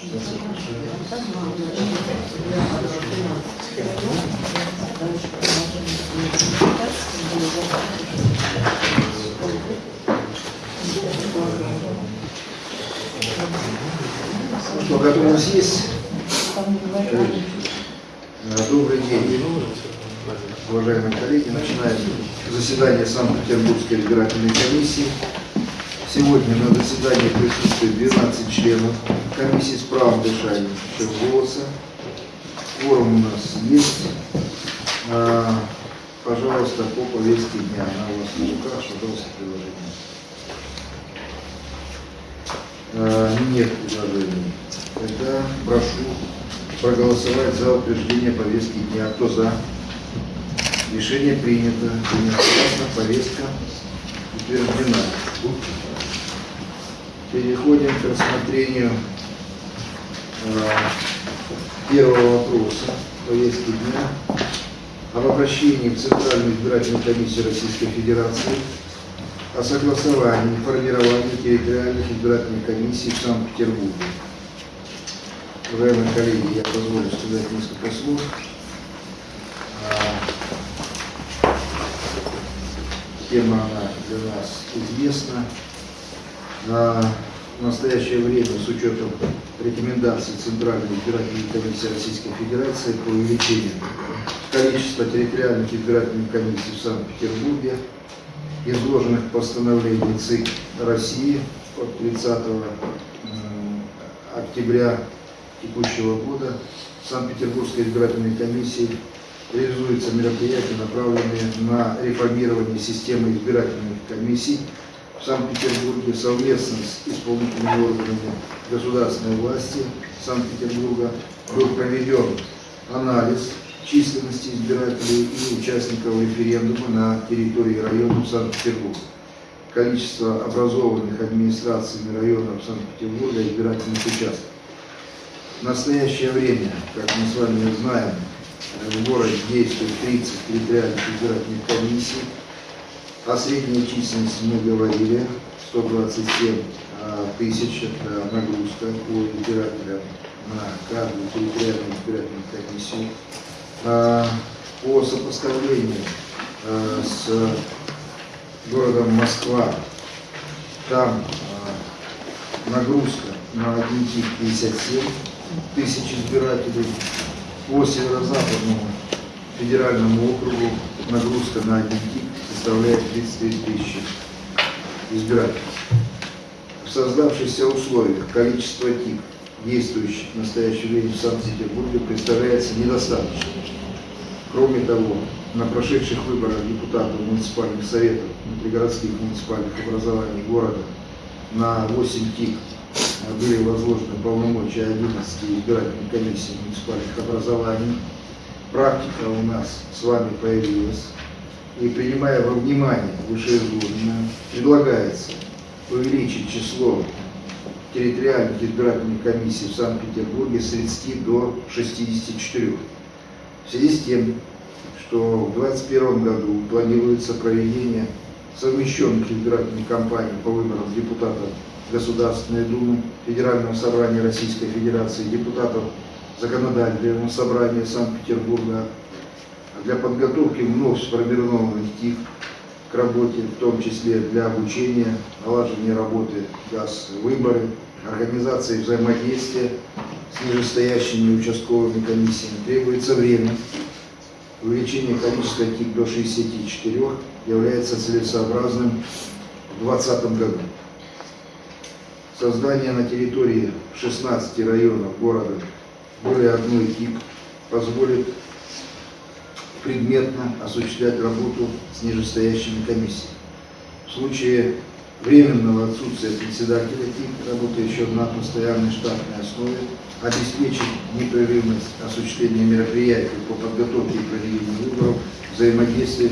Что, готовность есть? Добрый день, уважаемые коллеги. Начинаем заседание Санкт-Петербургской избирательной комиссии. Сегодня на заседании присутствует 12 членов комиссии с правом дышания, голоса. Форум у нас есть. А, Пожалуйста, по повестке дня. Она у вас на руках, пожалуйста, приложение. А, Нет предложений. Тогда прошу проголосовать за утверждение повестки дня. Кто за? Решение принято. Единогласно повестка утверждена. Переходим к рассмотрению э, первого вопроса повестки дня об обращении в Центральную избирательную комиссию Российской Федерации о согласовании и формировании территориальных избирательных комиссий в Санкт-Петербурге. Уважаемые коллеги, я позволю сказать несколько слов. А, Тема она для нас известна. В настоящее время, с учетом рекомендаций Центральной избирательной комиссии Российской Федерации по увеличению количества территориальных избирательных комиссий в Санкт-Петербурге, изложенных в постановлении ЦИК России от 30 м, октября текущего года. Санкт-Петербургской избирательной комиссией реализуются мероприятия, направленные на реформирование системы избирательных комиссий в Санкт-Петербурге совместно с исполнительными органами государственной власти Санкт-Петербурга был проведен анализ численности избирателей и участников референдума на территории районов Санкт-Петербурга. Количество образованных администрациями районов Санкт-Петербурга избирательных участков. В настоящее время, как мы с вами знаем, в городе действует 30 территориальных избирательных комиссий. О средней численности мы говорили, 127 а, тысяч, это нагрузка по избирателям на каждую территориальную избирательную комиссию. А, По сопоставлению а, с городом Москва, там нагрузка на один тип 57 тысяч избирателей. По северо-западному федеральному округу нагрузка на один составляет 33 тысячи избирателей. В создавшихся условиях количество тип, действующих в настоящее время в Санкт-Петербурге, представляется недостаточным. Кроме того, на прошедших выборах депутатов муниципальных советов внутригородских муниципальных образований города на 8 ТИК были возложены полномочия 11 избирательных комиссий муниципальных образований. Практика у нас с вами появилась. И принимая во внимание вышеизложенное, предлагается увеличить число территориальных избирательных комиссий в Санкт-Петербурге с 30 до 64. В связи с тем, что в 2021 году планируется проведение совмещенных избирательных кампаний по выборам депутатов Государственной Думы, Федерального собрания Российской Федерации, депутатов Законодательного собрания Санкт-Петербурга для подготовки вновь сформированных ТИК к работе, в том числе для обучения, налаживания работы ГАЗ, выборы, организации взаимодействия с нижестоящими участковыми комиссиями требуется время. Увеличение количества ТИК до 64 является целесообразным в 2020 году. Создание на территории 16 районов города более одной ТИК позволит предметно осуществлять работу с нижестоящими комиссиями. В случае временного отсутствия председателя ТИК, работающего на постоянной штатной основе, обеспечить непрерывность осуществления мероприятий по подготовке и проведению выборов, взаимодействие,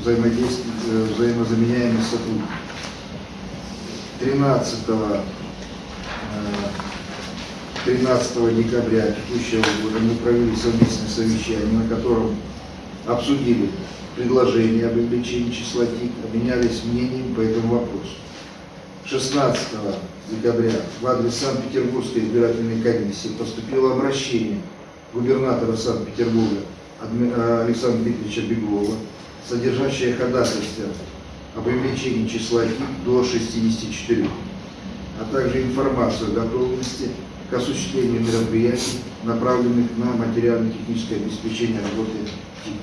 взаимодействие, э, взаимозаменяемость сотрудников. 13 13 декабря текущего года мы провели совместное совещание, на котором обсудили предложение об увеличении числа ТИК, обменялись мнением по этому вопросу. 16 декабря в адрес Санкт-Петербургской избирательной комиссии поступило обращение губернатора Санкт-Петербурга э, Александра Дмитриевича Беглова, содержащее ходатайство об увеличении числа ТИК до 64, а также информацию о готовности к осуществлению мероприятий, направленных на материально-техническое обеспечение работы ТИК.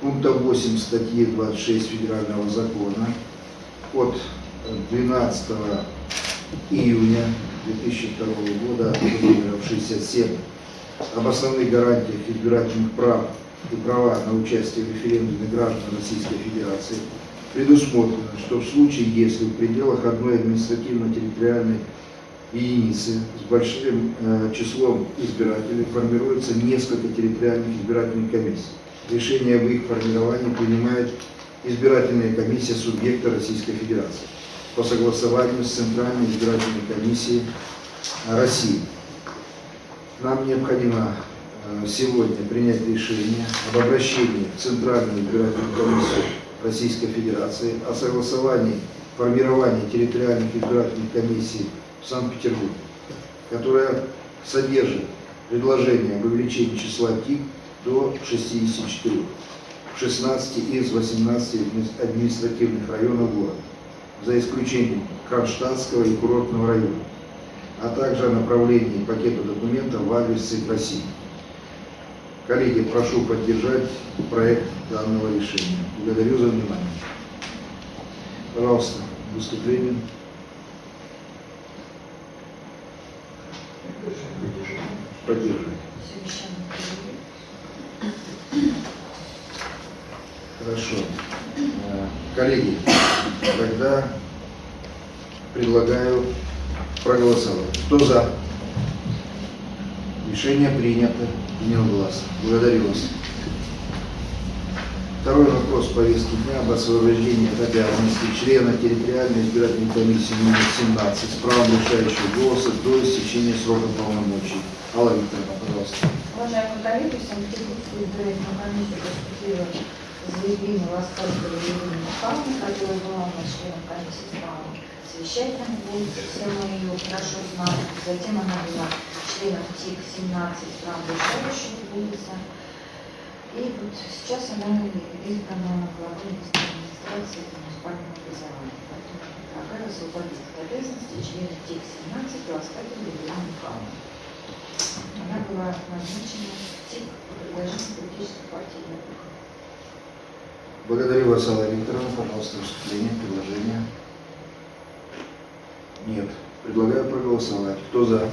Пункта 8 статьи 26 Федерального закона от 12 июня 2002 года номером 67 об основных гарантиях избирательных прав и права на участие в референдуме граждан Российской Федерации предусмотрено, что в случае, если в пределах одной административно-территориальной единицы с большим э, числом избирателей формируется несколько территориальных избирательных комиссий. Решение об их формировании принимает избирательная комиссия субъекта Российской Федерации по согласованию с Центральной избирательной комиссией России. Нам необходимо э, сегодня принять решение об обращении в Центральную избирательную комиссию Российской Федерации о согласовании формирования территориальных избирательных комиссий в Санкт-Петербурге, которая содержит предложение об увеличении числа ТИК до 64 в 16 из 18 адми- административных районов города, за исключением Кронштадтского и курортного района, а также о направлении пакета документов в адрес России. Коллеги, прошу поддержать проект данного решения. Благодарю за внимание. Пожалуйста, выступление. Поддерживайте. Хорошо. Э, Коллеги, тогда предлагаю проголосовать. Кто за? Решение принято единогласно. Благодарю вас. Второй вопрос повестки дня об освобождении от обязанности члена территориальной избирательной комиссии номер 17 с правом решающего голоса до истечения срока полномочий. Алла Викторовна, пожалуйста. Уважаемые коллеги, в Санкт-Петербургскую избирательную заявление Ласкарского Елены Михайловны, которая была у нас членом комиссии с правом совещательным голосом, все мы ее хорошо знаем. Затем она была членом ТИК 17 с правом решающего голоса. И вот сейчас она избрана на главу администрации муниципального образования. Поэтому предлагаю освободить от обязанности члена ТИК 17 Ласкарского Елены Михайловны. Она была назначена в ТИК по предложению политической партии «Яблоко». Благодарю вас, Алла Викторовна. Пожалуйста, выступление, предложение. Нет. Предлагаю проголосовать. Кто за?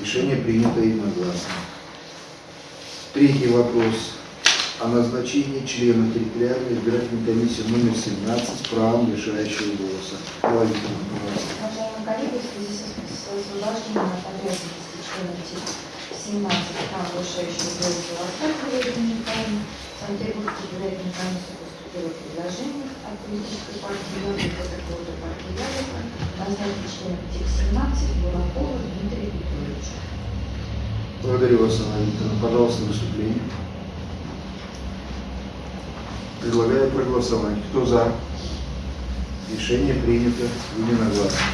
Решение принято единогласно. Третий вопрос о назначении члена территориальной избирательной комиссии номер 17 с правом решающего голоса. Алла Викторовна, пожалуйста. Уважаемые коллеги, в связи с с освобождением от обязанности члена ТИК 17 прав решающего голоса Санкт-Петербургской избирательной комиссии поступило предложение от политической партии «Яблоко» такого-то партии «Яблоко» назначить членом ТИК 17 Буракова Дмитрия Викторовича. Благодарю вас, Алла Викторовна. Пожалуйста, выступление. Предлагаю проголосовать. Кто за? Решение принято единогласно.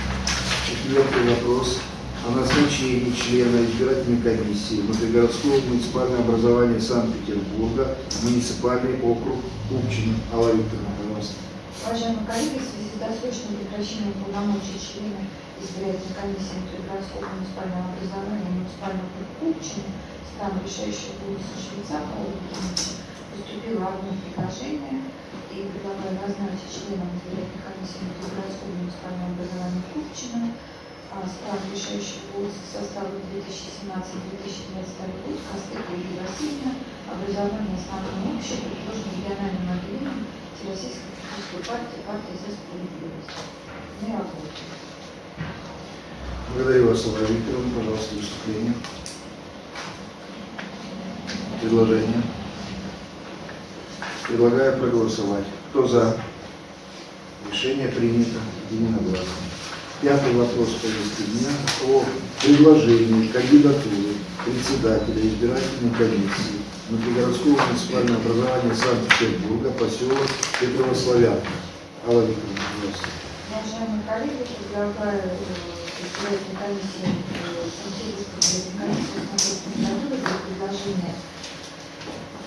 Четвертый вопрос о назначении члена избирательной комиссии внутригородского муниципального образования Санкт-Петербурга, муниципальный округ Купчин. Алла Викторовна, пожалуйста. Уважаемые коллеги, в связи с досрочным прекращением полномочий члена избирательной комиссии внутригородского муниципального образования муниципального округа Купчино с правом решающего голоса Швейцарова поступило одно предложение и предлагаю назначить членом избирательной комиссии внутригородского муниципального образования Купчино а, с правом решающего голоса состава 2017-2022 год Костык Юлия Васильевна образование основного общего предложено региональным отделением Всероссийской политической партии, партии за справедливость. Не работает. Благодарю вас, Алла Викторовна. Пожалуйста, выступление. Предложение. Предлагаю проголосовать. Кто за? Решение принято единогласно. Пятый вопрос повестки дня о предложении кандидатуры председателя избирательной комиссии внутригородского муниципального образования Санкт-Петербурга, поселок Петрово-Славянка. Алла Викторовна. Уважаемые коллеги, предлагаю э, избирательной комиссии, э, Санкт-Петербургской избирательной комиссии рассмотреть кандидатуры для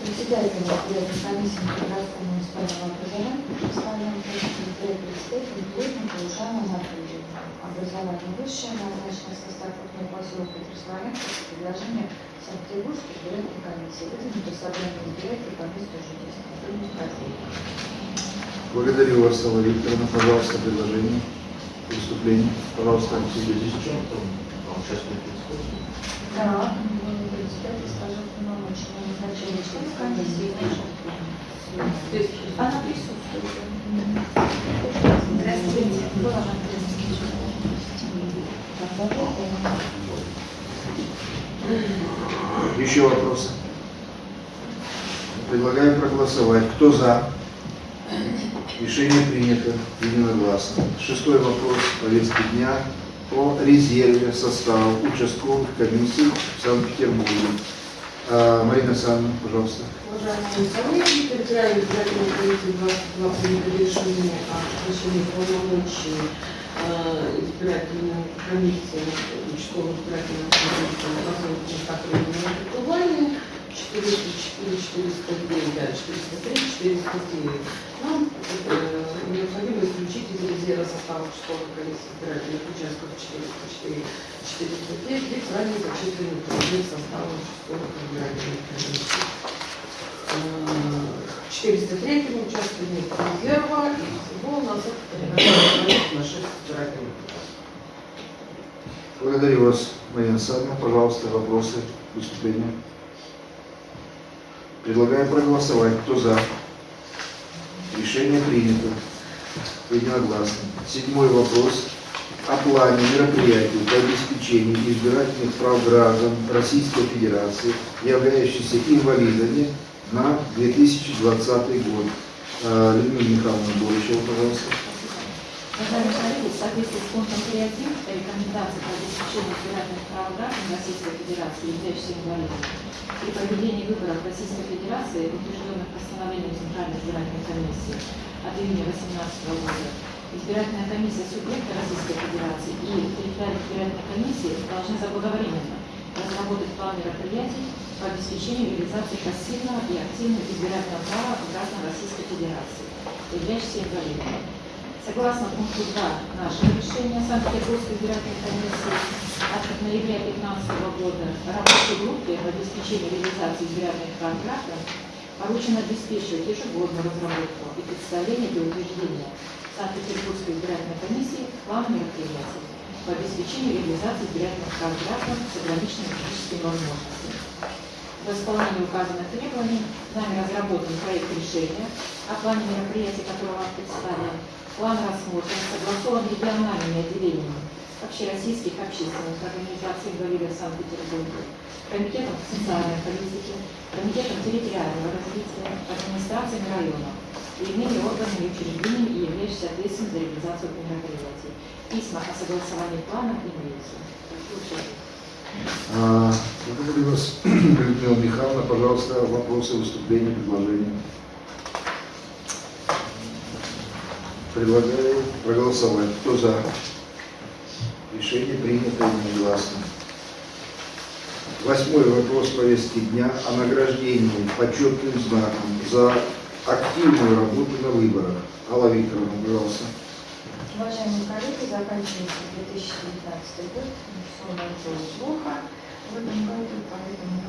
председателя избирательной комиссии по городскому муниципальному образованию Киргизстану избирательный председатель Плотника Ушана Анатолия. Образование высшее, назначено состав крупного поселка Триславянска с предложением Санкт-Петербургской избирательной комиссии. Выдвинуто собрание месту жительства. Примите хозяйка. Благодарю вас, Алла Викторовна. Пожалуйста, предложение, выступление. Пожалуйста, Алексей Здесь Юрьевич. в чем там? Там участник председателя. Да, председатель скажет полномочия назначения члена комиссии. Она присутствует. Здравствуйте. Была на Еще вопросы? Предлагаю проголосовать. Кто за? Решение принято единогласно. Шестой вопрос повестки дня о резерве состава участковых комиссий в Санкт-Петербурге. А, Марина Александровна, пожалуйста. Уважаемые коллеги, территориальная избирательная комиссия 22 принято решение о сокращении полномочий э, избирательной комиссии участковых избирательных комиссий на поселке Мустафина Кубани 404, 409, да, 403, 409. Нам э, необходимо исключить из резерва состава участковой комиссии избирательных участков 404, 409, где ранее зачислены трудные составы участковых избирательных комиссий. 403 участке нет резерва, и всего у нас это 13 на 6 избирательных. Благодарю вас, Марина Александровна. Пожалуйста, вопросы, выступления. Предлагаю проголосовать. Кто за? Решение принято. Единогласно. Седьмой вопрос. О плане мероприятий по обеспечению избирательных прав граждан Российской Федерации, являющихся инвалидами на 2020 год. А, Людмила Михайловна Боричева, пожалуйста. Уважаемые коллеги, в соответствии с пунктом 3.1 рекомендации по обеспечению избирательных прав граждан Российской Федерации, являющихся инвалидами, при проведении выборов Российской Федерации, утвержденных постановлением Центральной избирательной комиссии от июня 2018 года, избирательная комиссия субъекта Российской Федерации и территориальная избирательная комиссия должны заблаговременно разработать план мероприятий по обеспечению реализации пассивного и активного избирательного права граждан Российской Федерации, являющихся инвалидами. Согласно пункту 2 нашего решения Санкт-Петербургской избирательной комиссии от ноября 2015 года рабочей группе по обеспечению реализации избирательных граждан поручено обеспечивать ежегодную разработку и представление для утверждения Санкт-Петербургской избирательной комиссии плана мероприятий по обеспечению реализации избирательных граждан с ограниченными физическими возможностями. В исполнении указанных требований нами разработан проект решения о плане мероприятий, который вам представлен, План рассмотрен, согласован региональными отделениями общероссийских общественных организаций инвалидов Санкт-Петербурга, Комитетом социальной политики, Комитетом территориального развития, администрациями районов и иными органами и учреждениями, являющимися ответственными за реализацию мероприятий. Письма о согласовании планов имеются. А, Благодарю вас, Людмила Михайловна. Пожалуйста, вопросы, выступления, предложения. Предлагаю проголосовать. Кто за? Решение принято единогласно. Восьмой вопрос повестки дня о награждении почетным знаком за активную работу на выборах. Алла Викторовна, пожалуйста. Уважаемые коллеги, заканчивается 2019 год, все было плохо в этом году, поэтому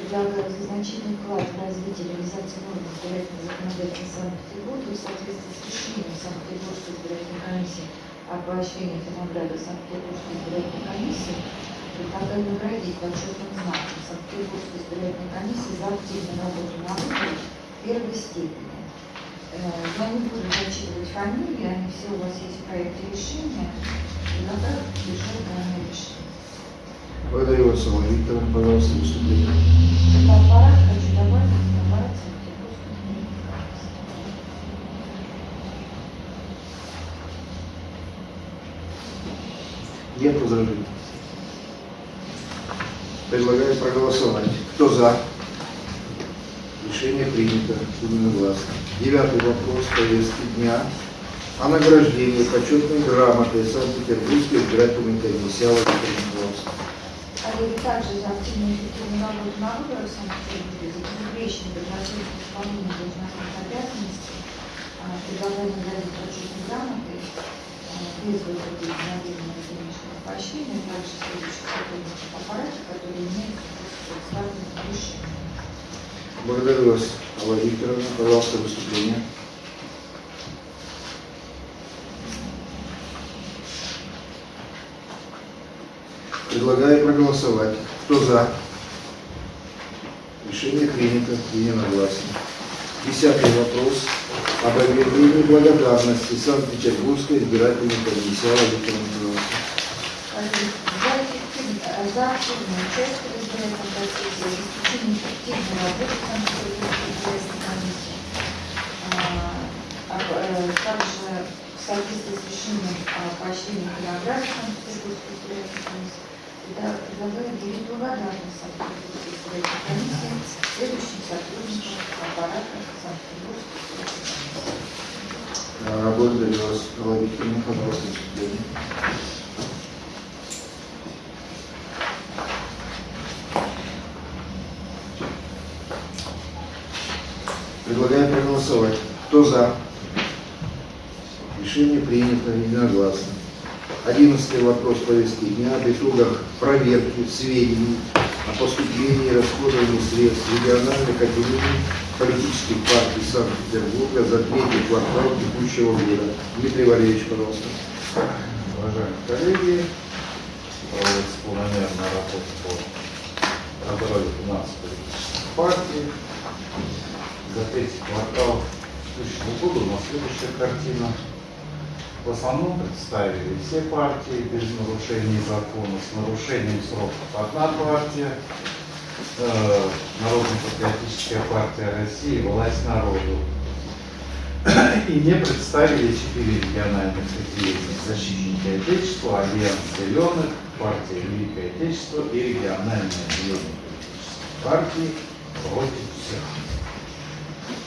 предлагаю значительный вклад в развитие реализации норм избирательного законодательства Санкт-Петербурга в соответствии с решением Санкт-Петербургской избирательной комиссии о поощрении награды Санкт-Петербургской избирательной комиссии предлагаю наградить почетным знаком Санкт-Петербургской избирательной комиссии за активную работу на выборах первой степени. Э, Я не буду зачитывать фамилии, они все у вас есть в проекте решения. Предлагаю решать данное решение. Благодарю вас, Алла Викторовна. Пожалуйста, выступление. Аппарат, хочу добавить, это аппарат Санкт-Петербургской избирательной комиссии. Нет возражений. Предлагаю проголосовать. Кто за? Решение принято единогласно. Девятый вопрос повестки дня о награждении почетной грамотой Санкт-Петербургской избирательной комиссии. Пожалуйста. Коллеги, также за активную эффективную работу на выборах в Санкт-Петербурге, за безупречное подготовку к исполнению должностных обязанностей, а, предлагаем наградить почетной грамотой а, без выплаты единовременного денежного поощрения, также следующих сотрудников аппарата, которые имеют соответствующие решения. Благодарю вас, Алла Викторовна. Пожалуйста, выступление. Предлагаю проголосовать. Кто за? Решение принято единогласно. Десятый вопрос об объявлении благодарности Санкт-Петербургской избирательной комиссии. Алла Викторовна, пожалуйста. Коллеги, За эффективное- э, за активное участие в избирательном процессе, обеспечение эффективной работы Санкт-Петербургской комиссии, а, также в соответствии с решением и награде Санкт-Петербургской избирательной комиссии, предлагаю объявить благодарность Санкт-Петербургской избирательной комиссии следующим сотрудникам аппарата Санкт-Петербургской избирательной комиссии. Благодарю вас, Викторовна. Пожалуйста, выступление. Предлагаю проголосовать. Кто за? Решение принято единогласно. Одиннадцатый вопрос повестки дня об итогах проверки сведений о поступлении и расходовании средств региональных отделений политических партий Санкт-Петербурга за третий квартал текущего года. Дмитрий Валерьевич, пожалуйста. Уважаемые коллеги, проводится планомерная работа по контролю финансов политических партий. За третий квартал текущего года у нас следующая картина. В основном представили все партии без нарушений закона, с нарушением сроков одна партия, э, Народно-патриотическая партия России, власть народу. И не представили четыре региональных отделения защитники Отечества, Альянс Зеленых, партия Великое Отечество и региональное отделение политических партий против всех.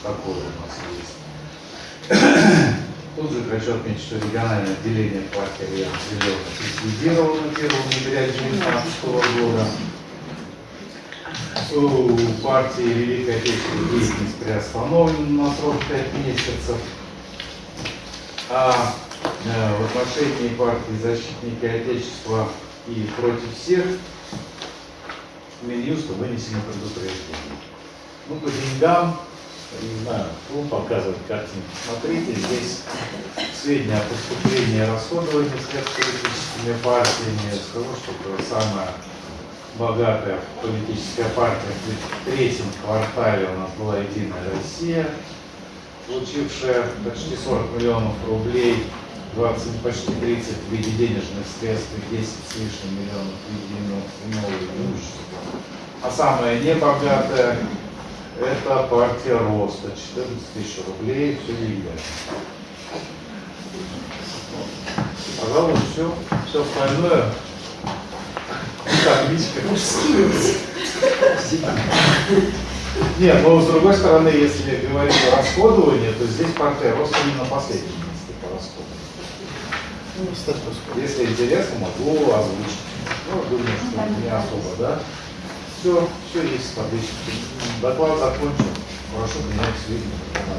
Такое у нас есть. Тут же хочу отметить, что региональное отделение партии Альянс Зеленых ликвидировано 1 ноября 2019 года. У партии Великое Отечество деятельность приостановлена на срок 5 месяцев. А э, в отношении партии Защитники Отечества и против всех Минюсту вынесено предупреждение. Ну, по деньгам, не знаю, кто показывает картинку. Смотрите, здесь сведения о поступлении и расходовании средств политическими партиями. Скажу, что самая богатая политическая партия в третьем квартале у нас была Единая Россия, получившая почти 40 миллионов рублей, 20, почти 30 в виде денежных средств и 10 с лишним миллионов в виде иного имущества. А самая небогатая это партия Роста, 14 тысяч рублей, все легально. Пожалуй, все, все остальное табличка. Нет, но с другой стороны, если говорить о расходовании, то здесь партия роста не на последнем месте по расходу. Если интересно, могу озвучить. Ну, думаю, что не особо, да? Все, все есть в табличке. Доклад закончен. Прошу принять сведения.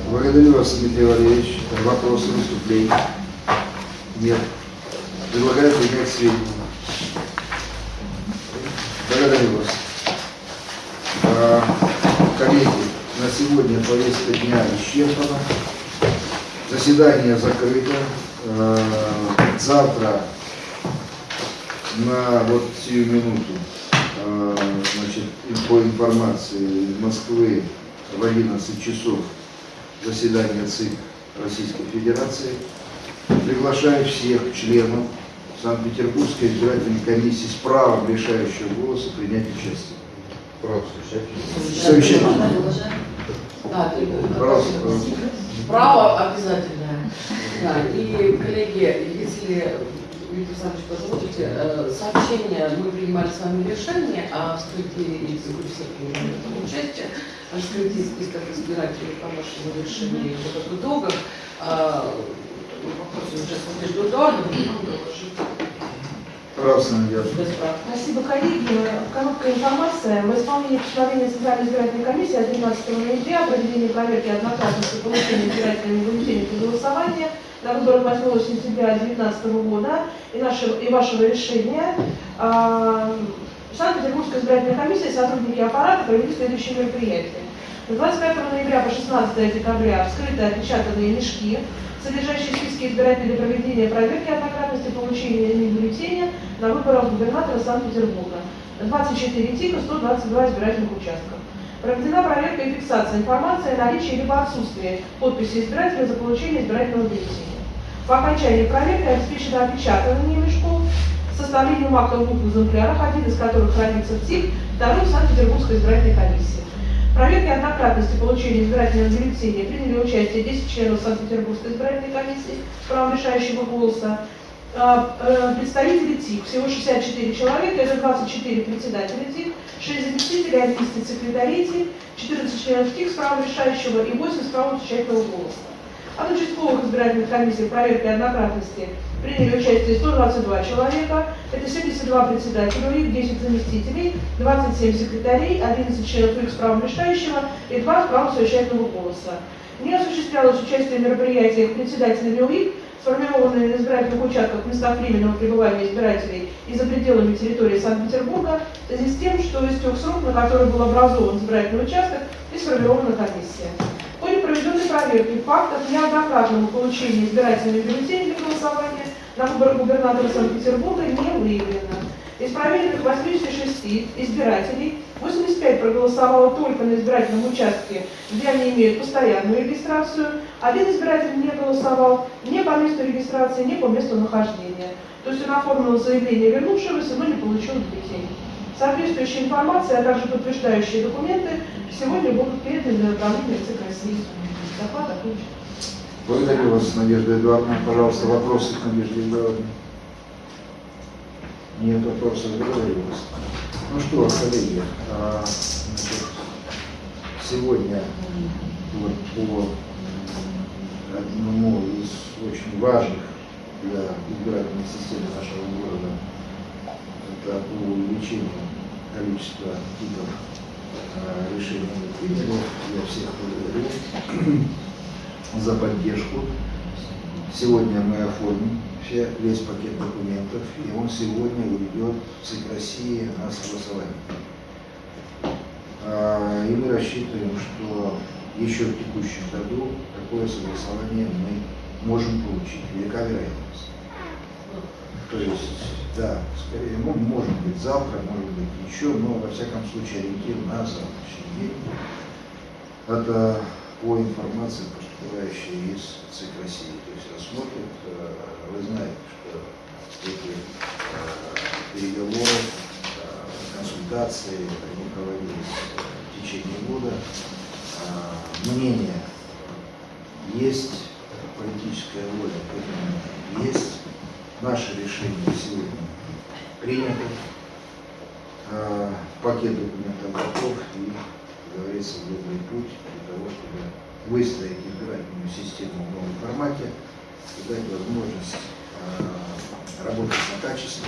Благодарю вас, Дмитрий Валерьевич. Вопросы, выступления? Нет. Предлагаю принять сведения. Благодарю вас. А, Коллеги, на сегодня повестка дня исчерпана. Заседание закрыто. А, Завтра на вот сию минуту, значит, по информации из Москвы в 11 часов заседание ЦИК Российской Федерации. Приглашаю всех членов Санкт-Петербургской избирательной комиссии с правом решающего голоса принять участие. Ты- Пожалуйста, пожалуйста. Право обязательное. Да, и, коллеги, если Виктор Александрович позволите, э, сообщение, мы принимали с вами решение о вскрытии, если вы все принимали участие, о вскрытии списков избирателей по вашему решению вот. Э, Эдуардовну нам доложить. Пожалуйста, Надежда. Без прав. Спасибо, коллеги. Короткая информация. В исполнении постановления Центральной избирательной комиссии от 12 ноября о проведении проверки однократности получения избирательными бюллетеней для голосования на выборах 8 сентября 2019 года и, нашего, и вашего решения а, Санкт-Петербургская избирательная комиссия и сотрудники аппарата провели следующие мероприятия. С 25 ноября по 16 декабря вскрыты отпечатанные мешки, содержащие списки избирателей для проведения проверки однократности получения ими бюллетеня на выборах губернатора Санкт-Петербурга. 24 типа, 122 избирательных участков. Проведена проверка и фиксация информации о наличии либо отсутствии подписи избирателя за получение избирательного бюллетеня. По окончании проверки обеспечено опечатывание мешков, составлением акта в двух экземплярах, один из которых хранится в ТИК, второй в Санкт-Петербургской избирательной комиссии. В проверке однократности получения избирательного бюллетеня приняли участие 10 членов Санкт-Петербургской избирательной комиссии правом решающего голоса, а, э, представители ТИК, всего 64 человека, это 24 председателя ТИК, 6 заместителей, 11 секретарей ТИК, 14 членов ТИК с правом решающего и 8 с правом замечательного голоса. От участковых избирательных комиссий в проверке однократности приняли участие 122 человека, это 72 председателя УИК, 10 заместителей, 27 секретарей, 11 членов УИК с правом решающего и 2 с правом совещательного голоса. Не осуществлялось участие в мероприятиях председателями УИК, сформированные на избирательных участках местах временного пребывания избирателей и за пределами территории Санкт-Петербурга, в связи с тем, что истек срок, на который был образован избирательный участок и сформирована комиссия. Проверки фактов неоднократного получения избирательных бюллетеней для голосования на выборах губернатора Санкт-Петербурга не выявлено. Из проверенных 86 избирателей 85 проголосовало только на избирательном участке, где они имеют постоянную регистрацию. Один избиратель не голосовал ни по месту регистрации, ни по месту нахождения. То есть он оформил заявление вернувшегося, но не получил бюллетень. Соответствующая информация, а также подтверждающие документы сегодня будут переданы на направление ЦИК России. Доклад окончен. Благодарю вас, Надежда Эдуардовна. Пожалуйста, вопросы к Надежде Эдуардовне. Нет вопросов, благодарю вас. Ну что, коллеги, а, сегодня вот по одному из очень важных для избирательной системы нашего города, это по увеличению количества типов а, решений мы приняли. Всех за поддержку. Сегодня мы оформим все, весь пакет документов, и он сегодня уйдет в ЦИК России на согласование. А, И мы рассчитываем, что еще в текущем году такое согласование мы можем получить. Велика вероятность. То есть, да, скорее, ну, может быть завтра, может быть еще, но во всяком случае ориентир на завтрашний день. Это по информации, поступающей из ЦИК России. То есть рассмотрят, э, вы знаете, что эти э, переговоры, э, консультации, они проводились в течение года. Мнение есть, политическая воля к этому есть. Наше решение сегодня принято. Пакет документов готов и, говорится, добрый путь для того, чтобы выстроить избирательную систему в новом формате и дать возможность э, работать на качество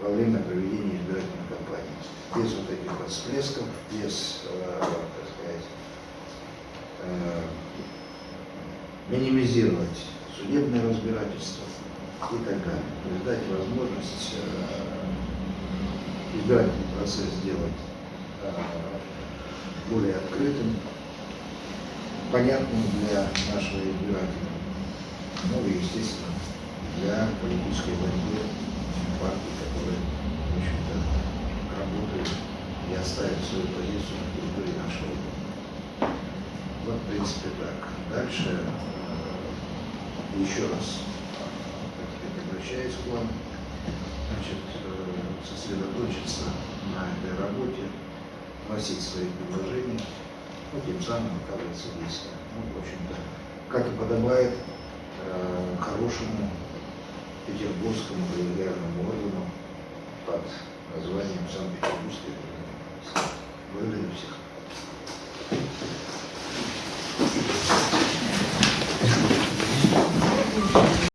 во время проведения избирательной кампании. Без вот этих вот всплесков, без, э, так сказать, э, минимизировать судебное разбирательство и так далее. То есть дать возможность избирательный процесс сделать более открытым, понятным для нашего избирателя, ну и, естественно, для политической борьбы партий, которые, в общем-то, работают и оставят свою позицию на территории нашего города. Вот, в принципе, так. Дальше э, еще раз так сказать, обращаюсь к вам, значит, э, сосредоточиться на этой работе, вносить свои предложения, ну, тем самым оказывается действия. Ну, в общем-то, как и подобает э, хорошему петербургскому коллегиальному органу под названием Санкт-Петербургской организации. Всех.